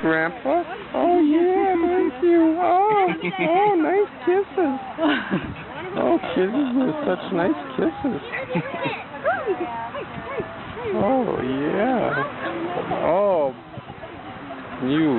Grandpa? Oh, yeah, thank you. Oh, oh, nice kisses. Oh, kisses are such nice kisses. Oh, yeah. Oh, you.